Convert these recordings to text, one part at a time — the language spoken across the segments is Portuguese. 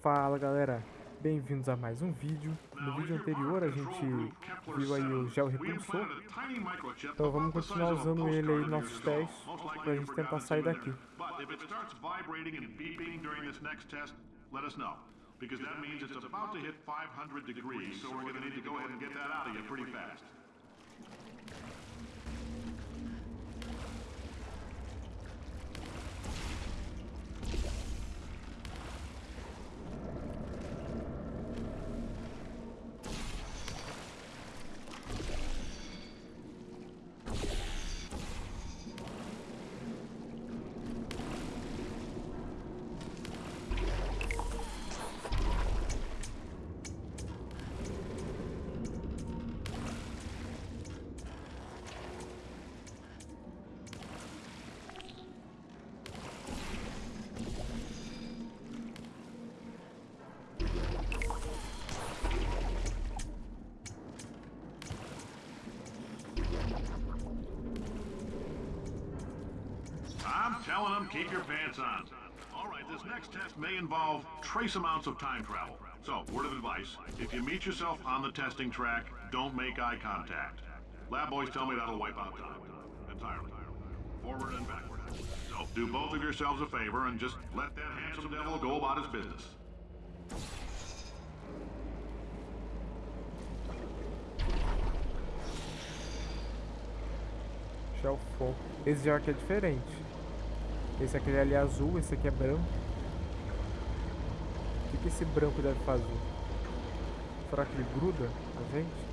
Fala galera, bem-vindos a mais um vídeo. No vídeo anterior a gente viu aí o gel repulsor, então vamos continuar usando ele aí nos nossos testes pra gente tentar sair daqui. Because that means it's about to hit 500 degrees, so we're going to need to go ahead and get that out of you pretty fast. Telling them, keep your pants on. All right, this next test may involve trace amounts of time travel. So, word of advice, if you meet yourself on the testing track, don't make eye contact. Lab boys tell me that'll wipe out time. Entirely. Forward and backward. So, do both of yourselves a favor and just let that handsome devil go about his business. Gel fogo. Esse aqui é diferente. Esse aqui ali é azul, esse aqui é branco. O que, que esse branco deve fazer? Será que ele gruda a gente?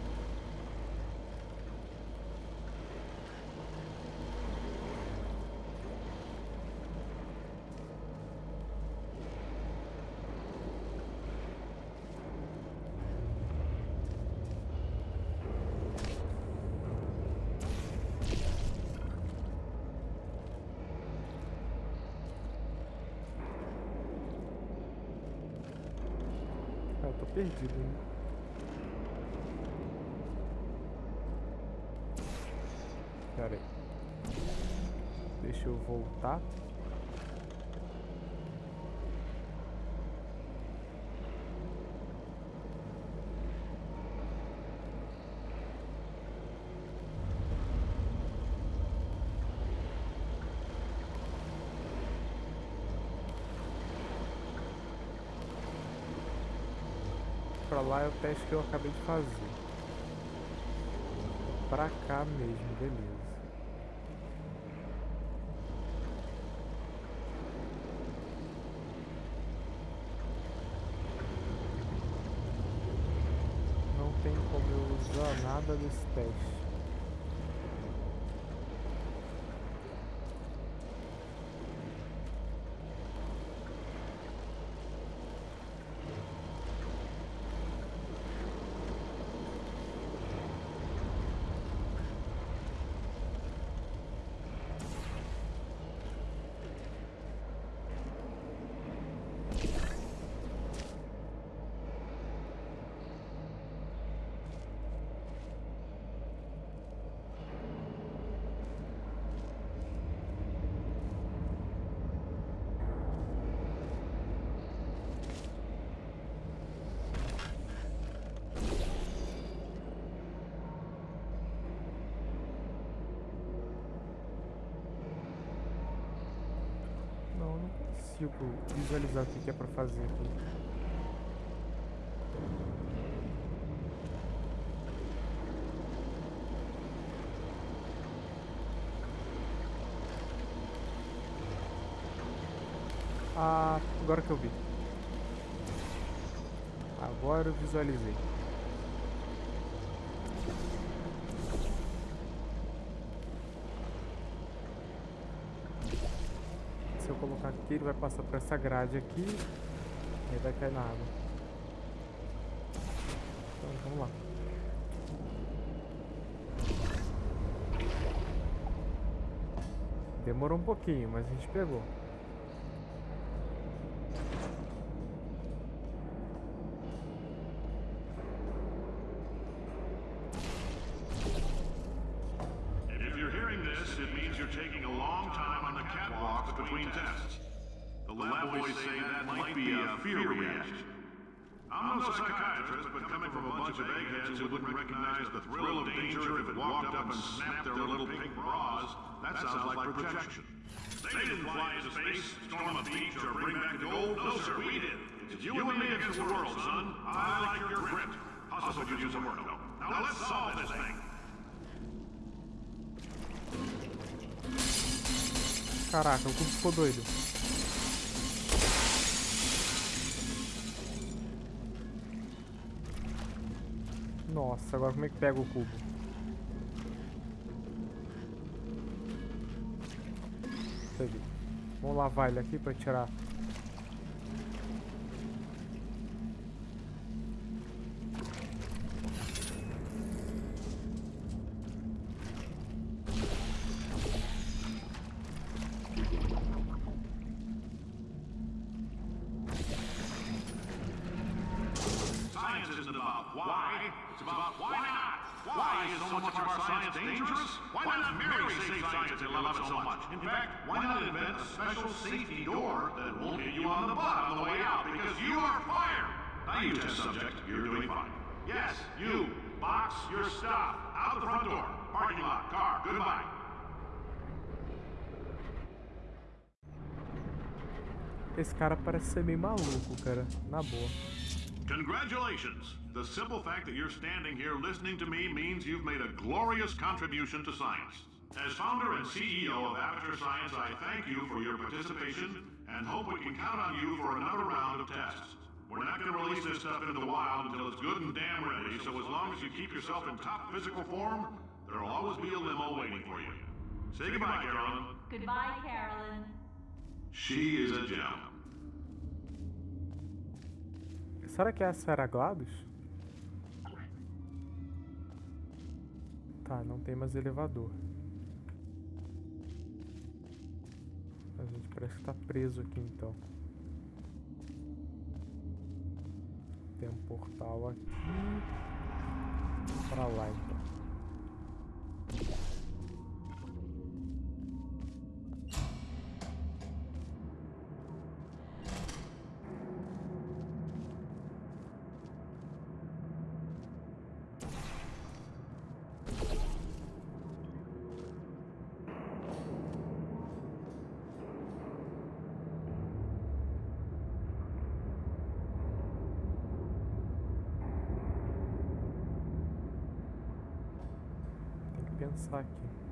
Tô perdido, hein? Pera aí. Deixa eu voltar. Pra lá é o teste que eu acabei de fazer. Pra cá mesmo, beleza. Não tem como eu usar nada desse teste. Não, eu não consigo visualizar o que que é pra fazer aqui. Ah, agora que eu vi. Agora eu visualizei. Se ele vai passar por essa grade aqui e vai cair na água. Então vamos lá. Demorou um pouquinho, mas a gente pegou. That sounds like projection. They didn't fly into space, storm a beach, or bring back the gold. No, sir, we did. It's you and me against the world, son. I like your grit. Hustle could use some work, though. Now let's solve this thing. Caraca, o cubo ficou doido. Nossa, agora como é que pega o cubo? Vamos lavar ele aqui pra tirar. Isn't about why, it's about why not. Why is so much of our science dangerous? Why not marry safe science and love it so much? In fact, why not invent a special safety door that won't hit you on the butt on the way out because you are fired? Now you test subject, you're doing fine. Yes, you, box your stuff, out the front door, parking lot, car, goodbye. Esse cara parece ser meio maluco, cara. Na boa. Congratulations! The simple fact that you're standing here listening to me means you've made a glorious contribution to science. As founder and CEO of Aperture Science, I thank you for your participation and hope we can count on you for another round of tests. We're not going to release this stuff into the wild until it's good and damn ready, so as long as you keep yourself in top physical form, there'll always be a limo waiting for you. Say goodbye, Carolyn. Goodbye, Carolyn. She is a gem. Será que essa era a GLaDOS? Tá, não tem mais elevador. A gente parece que tá preso aqui então. Tem um portal aqui. Pra lá então. Tem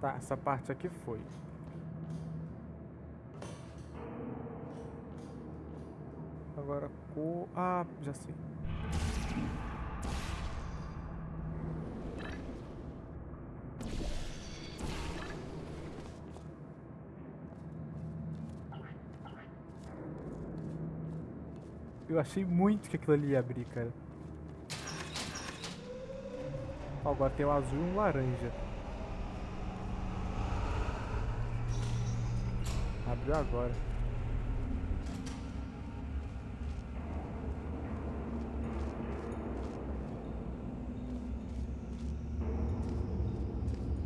Tá, essa parte aqui foi. Agora co... Ah, já sei. Eu achei muito que aquilo ali ia abrir, cara. Ó, Agora tem o azul e um laranja. Abriu agora.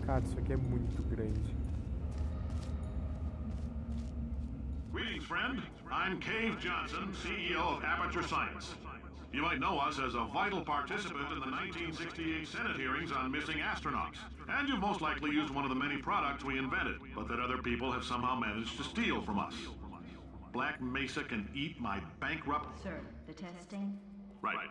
Cara, isso aqui é muito grande. Greetings, friend. I'm Cave Johnson, CEO of Aperture Science. You might know us as a vital participant in the 1968 Senate hearings on missing astronauts. And you've most likely used one of the many products we invented, but that other people have somehow managed to steal from us. Black Mesa can eat my bankrupt... Sir, the testing? Right.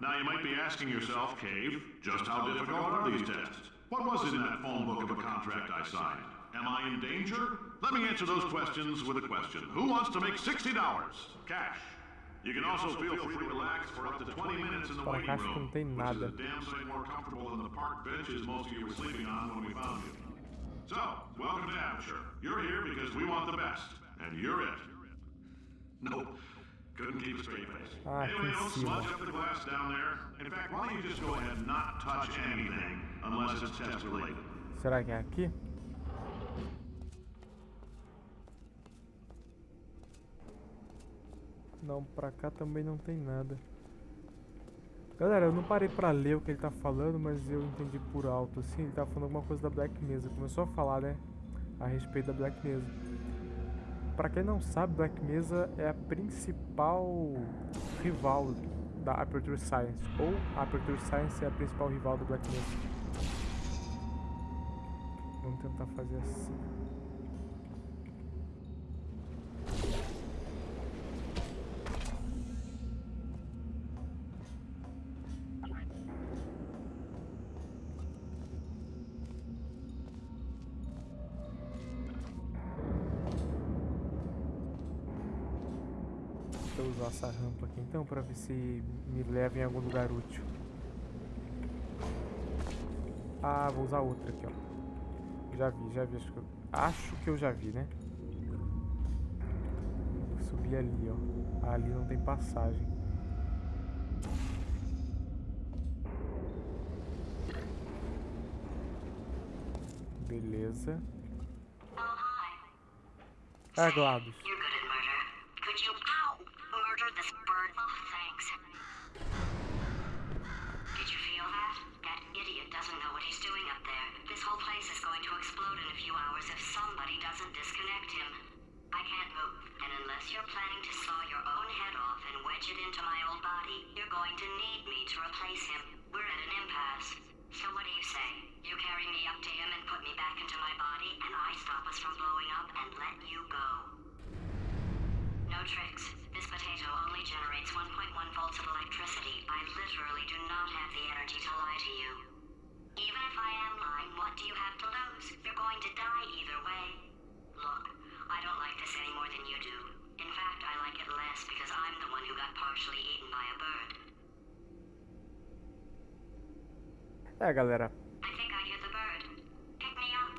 Now you might be asking yourself, Cave, just how difficult are these tests? What was it in that phone book of a contract I signed? Am I in danger? Let me answer those questions with a question. Who wants to make $60? Cash. You can also feel free to relax for up to 20 minutes in the waiting room, which is nada. a damn sight more comfortable than the park benches most of you were sleeping on when we found you. So, welcome to Aperture. You're here because we want the best, and you're it. Nope. Couldn't keep a straight face. Ah, anyway, don't smudge up the glass down there. In fact, why don't you just go ahead and not touch anything unless it's test related? Será que é aqui? Não, pra cá também não tem nada. Galera, eu não parei pra ler o que ele tá falando, mas eu entendi por alto, assim, ele tá falando alguma coisa da Black Mesa. Começou a falar, né, a respeito da Black Mesa. Pra quem não sabe, Black Mesa é a principal rival da Aperture Science, ou a Aperture Science é a principal rival da Black Mesa. Vamos tentar fazer assim. Então pra ver se me leva em algum lugar útil. Ah, vou usar outra aqui, ó. Já vi, já vi. Acho que eu, acho que eu já vi, né? Vou subir ali, ó. Ali não tem passagem. Beleza. Ah, Gladys. Unless you're planning to saw your own head off and wedge it into my old body, you're going to need me to replace him. We're at an impasse. So what do you say? You carry me up to him and put me back into my body, and I stop us from blowing up and let you go. No tricks. This potato only generates 1.1 volts of electricity. I literally do not have the energy to lie to you. Even if I am lying, what do you have to lose? You're going to die either way. Look, I don't like this any more than you do. In fact, I like it less because I'm the one who got partially eaten by a bird. É, galera. I think I hear the bird. Pick me up.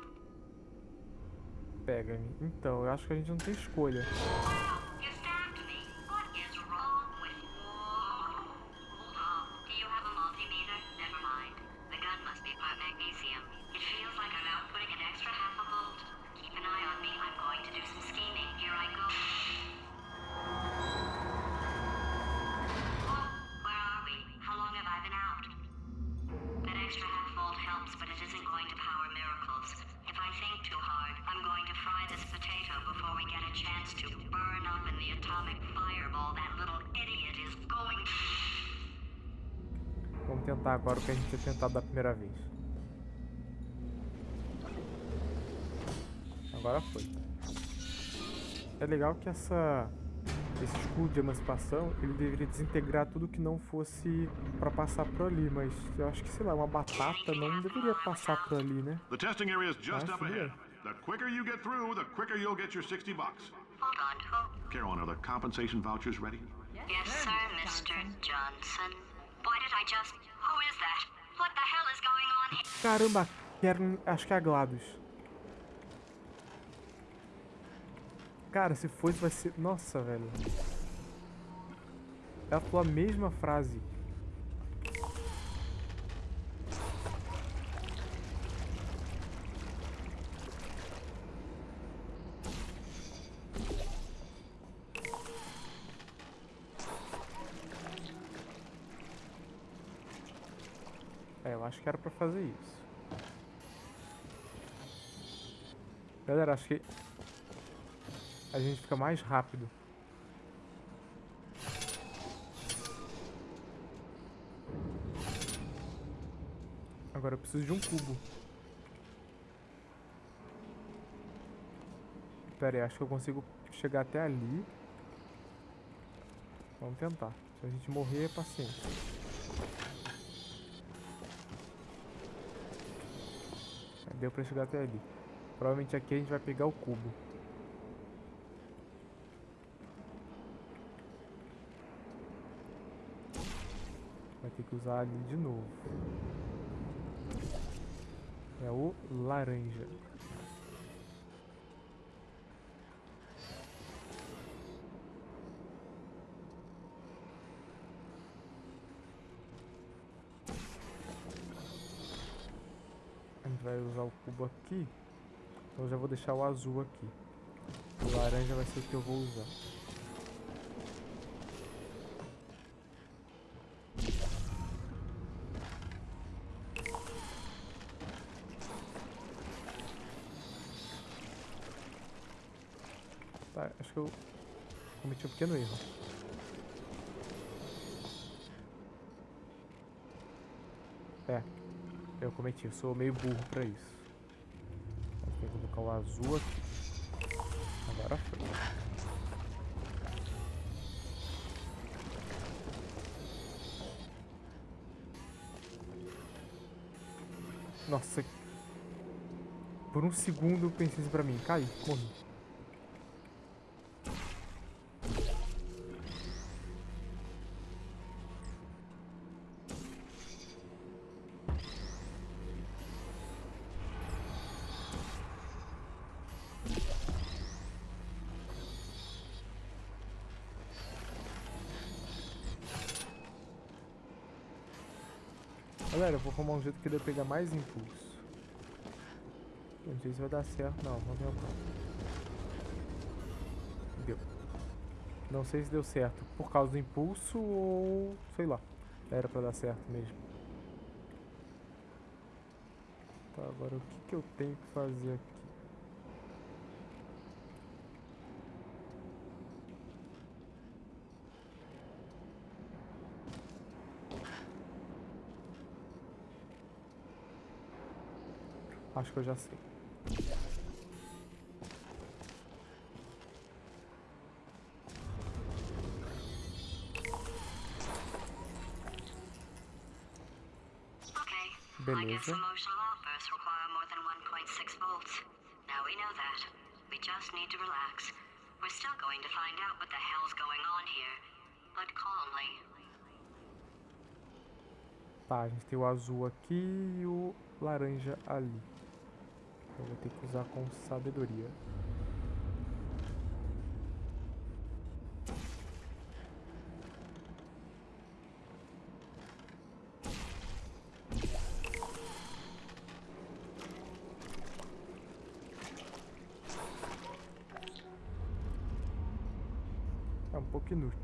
Pega. Então, eu acho que a gente não tem escolha. Wow, you stabbed me. What is wrong with you? Oh, do you have a multimeter? Never mind. The gun must be part magnesium. It feels like I'm outputting an extra half Vamos tentar agora o que a gente tinha tentado da primeira vez. Agora foi. É legal que essa esse escudo de emancipação ele deveria desintegrar tudo que não fosse pra passar por ali, mas eu acho que sei lá uma batata não deveria passar por ali, né? The testing area is just Ah, up ahead. é. The quicker you get through, the quicker you'll get your 60 bucks. Are the compensation vouchers ready? Yes, sir, Mr. Johnson. Why did I just. Who is that? What the hell is going on here? Caramba, quero, acho que é a GLaDOS. Cara, se fosse vai ser. Nossa, velho. Ela falou a mesma frase. É, eu acho que era pra fazer isso. Galera, acho que a gente fica mais rápido. Agora eu preciso de um cubo. Pera aí, acho que eu consigo chegar até ali. Vamos tentar. Se a gente morrer, é paciência. Deu pra chegar até ali. Provavelmente aqui a gente vai pegar o cubo. ter que usar ali de novo. É o laranja. A gente vai usar o cubo aqui. Então já vou deixar o azul aqui. O laranja vai ser o que eu vou usar. Um pequeno erro. É, eu cometi, eu sou meio burro pra isso. Tem que colocar o azul aqui. Agora foi. Nossa. Por um segundo eu pensei isso pra mim. Cai, morri. Arrumar um jeito que ele pegar mais impulso. Não sei se vai dar certo, não. Vamos tentar. Deu. Não sei se deu certo por causa do impulso ou... sei lá. Era pra dar certo mesmo. Tá, agora o que, que eu tenho que fazer aqui? Acho que eu já sei. Okay. I guess Beleza. emotional outbursts require more than 1.6 volts. Now we know that. We just need to relax. We're still going to find out what the hell's going on here, but calmly. Tá, a gente tem o azul aqui e o laranja ali. Eu vou ter que usar com sabedoria. É um pouco inútil.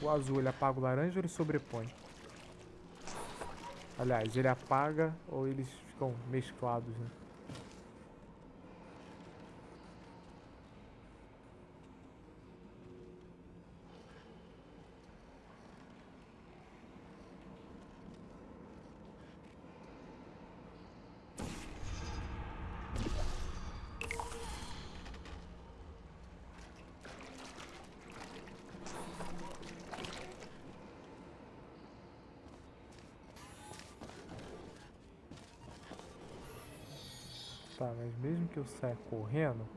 O azul ele apaga o laranja ou ele sobrepõe? Aliás, ele apaga ou eles ficam mesclados, né? Tá, mas mesmo que eu saia correndo,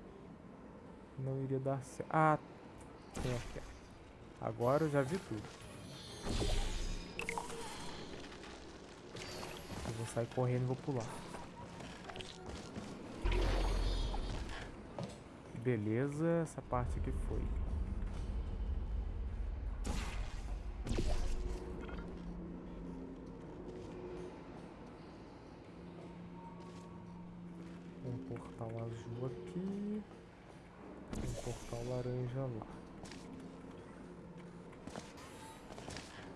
não iria dar certo. Ah, tem aqui. Agora eu já vi tudo. Eu vou sair correndo e vou pular. Beleza, essa parte aqui foi. Um portal azul aqui. Um portal laranja lá.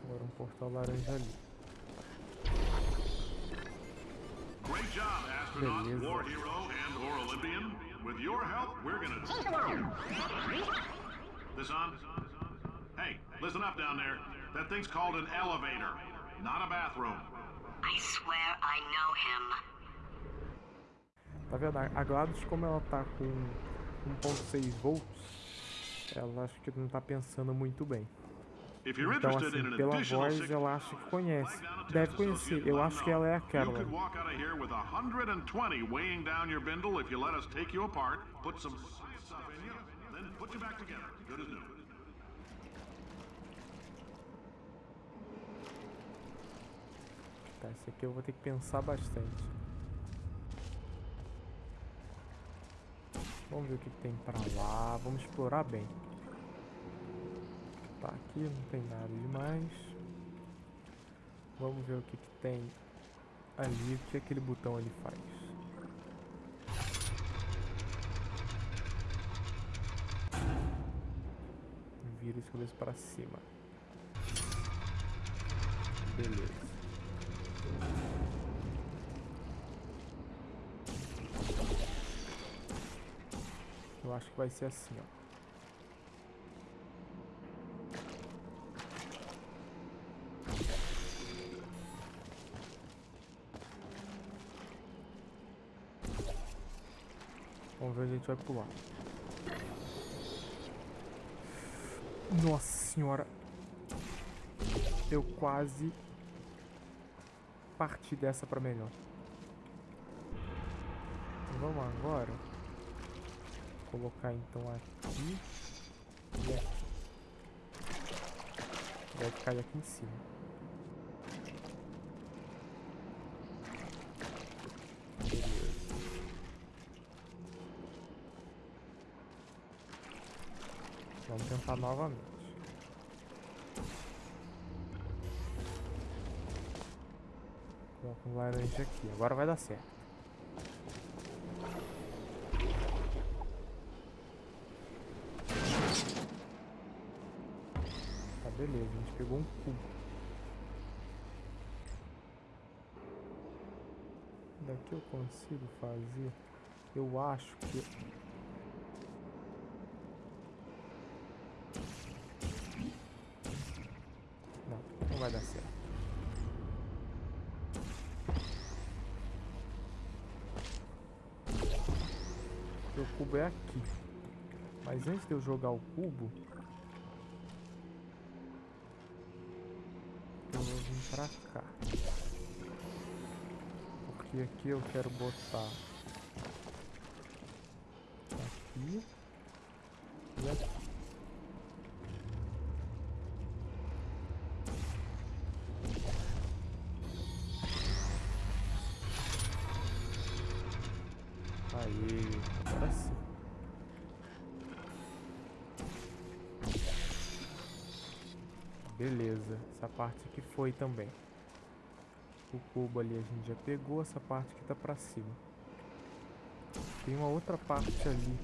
Agora um portal laranja ali. Great job, astronaut, Beleza. war hero, and or Olympian. With your help, we're gonna... This on? Hey, listen up down there. That thing's called an elevator, not a bathroom. I swear I know him. Tá vendo? A GLaDOS, como ela tá com 1.6 volts, ela acho que não tá pensando muito bem. Então, assim, pela voz, ela acha que conhece. Deve conhecer. Eu acho que ela é a Caroline. walk out of here with 120 weighing down your bindle if you let us take you apart, put some science stuff in you, then put you back together. Good as new. Tá, esse aqui eu vou ter que pensar bastante. Vamos ver o que, tem pra lá. Vamos explorar bem. Tá, aqui não tem nada demais. Vamos ver o que, que tem ali, o que aquele botão ali faz. Vira os cabeça para cima. Beleza. Eu acho que vai ser assim, ó. Vamos ver a gente vai pular. Nossa senhora. Eu quase parti dessa pra melhor. Vamos agora colocar então aqui e aqui. Vai cair aqui em cima. Vamos tentar novamente. Coloca um laranja aqui. Agora vai dar certo. Tá, beleza. A gente pegou um cubo. Daqui eu consigo fazer... Eu acho que... vai dar certo. O cubo é aqui. Mas antes de eu jogar o cubo... Eu vou vir pra cá. Porque aqui eu quero botar... Aqui... E aqui. Beleza, essa parte aqui foi também. O cubo ali a gente já pegou, essa parte aqui tá pra cima. Tem uma outra parte ali.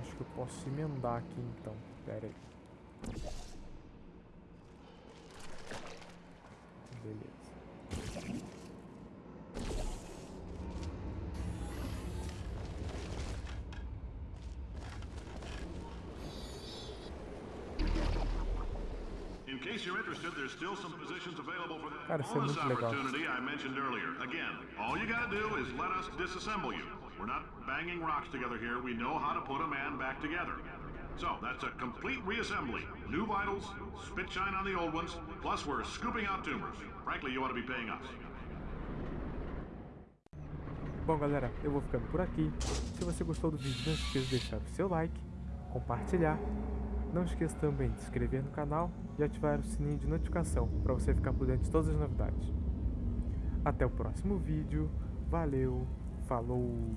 Acho que eu posso emendar aqui então. Pera aí. Case you're interested, there's still some positions available for that bonus opportunity I mentioned earlier. Again, all you gotta do is let us disassemble you. We're not banging rocks together here. We know how to put a man back together. So, that's a complete reassembly. New vitals, spit shine on the old ones, plus we're scooping out tumors. Frankly, you ought to be paying us. Bom, galera, eu vou ficando por aqui. Se você gostou do vídeo, não esqueça de deixar o seu like, compartilhar não esqueça também de se inscrever no canal e ativar o sininho de notificação para você ficar por dentro de todas as novidades. Até o próximo vídeo, valeu, falou!